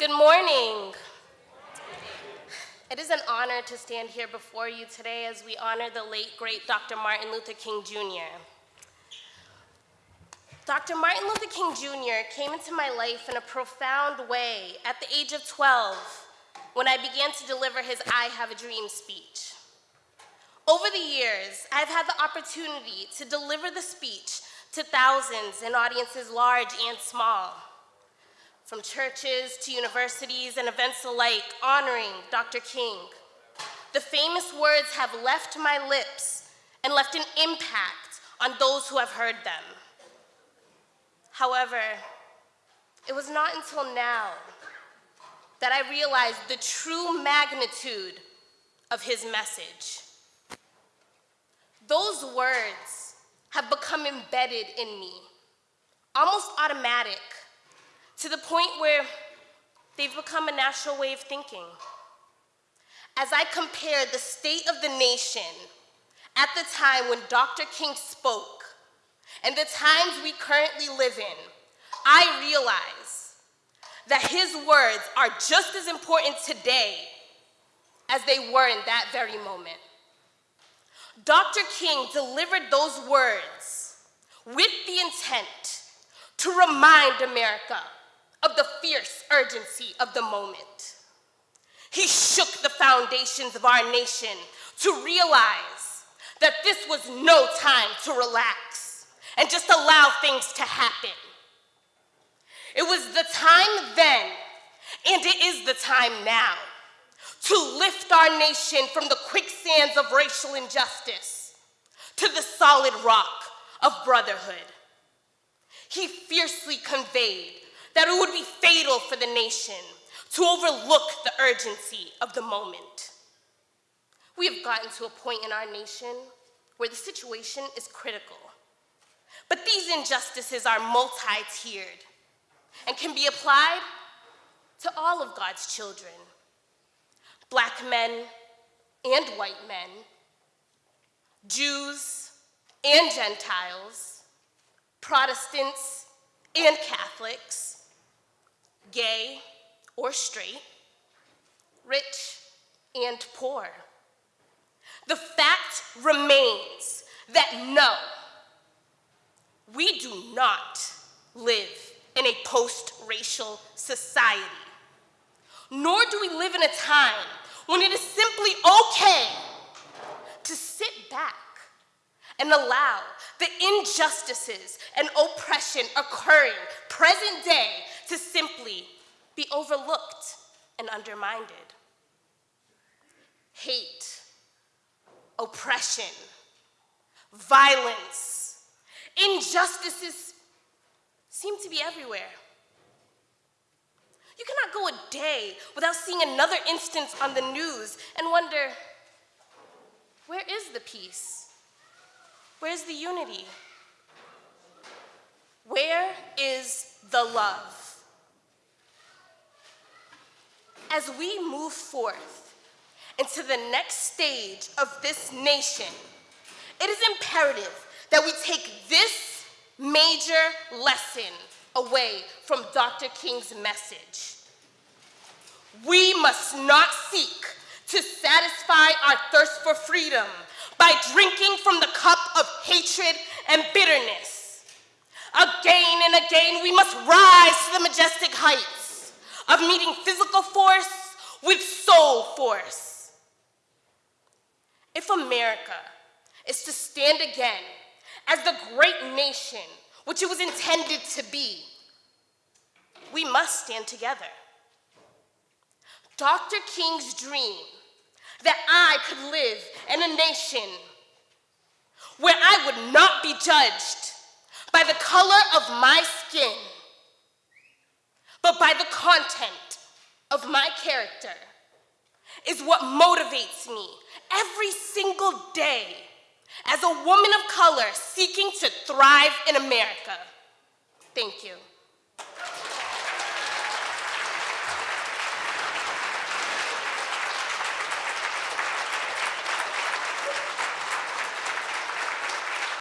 Good morning. It is an honor to stand here before you today as we honor the late, great Dr. Martin Luther King Jr. Dr. Martin Luther King Jr. came into my life in a profound way at the age of 12 when I began to deliver his I Have a Dream speech. Over the years, I've had the opportunity to deliver the speech to thousands in audiences large and small from churches to universities and events alike honoring Dr. King. The famous words have left my lips and left an impact on those who have heard them. However, it was not until now that I realized the true magnitude of his message. Those words have become embedded in me, almost automatic to the point where they've become a natural way of thinking. As I compare the state of the nation at the time when Dr. King spoke and the times we currently live in, I realize that his words are just as important today as they were in that very moment. Dr. King delivered those words with the intent to remind America of the fierce urgency of the moment. He shook the foundations of our nation to realize that this was no time to relax and just allow things to happen. It was the time then, and it is the time now, to lift our nation from the quicksands of racial injustice to the solid rock of brotherhood. He fiercely conveyed that it would be fatal for the nation to overlook the urgency of the moment. We have gotten to a point in our nation where the situation is critical. But these injustices are multi-tiered and can be applied to all of God's children, black men and white men, Jews and Gentiles, Protestants and Catholics, gay or straight, rich and poor. The fact remains that no, we do not live in a post-racial society, nor do we live in a time when it is simply okay to sit back and allow the injustices and oppression occurring present day to simply be overlooked and undermined. Hate, oppression, violence, injustices seem to be everywhere. You cannot go a day without seeing another instance on the news and wonder, where is the peace? Where's the unity? Where is the love? As we move forth into the next stage of this nation, it is imperative that we take this major lesson away from Dr. King's message. We must not seek to satisfy our thirst for freedom by drinking from the cup of hatred and bitterness. Again and again, we must rise to the majestic heights of meeting physical force with soul force. If America is to stand again as the great nation which it was intended to be, we must stand together. Dr. King's dream that I could live in a nation where I would not be judged by the color of my skin but by the content of my character is what motivates me every single day as a woman of color seeking to thrive in America. Thank you.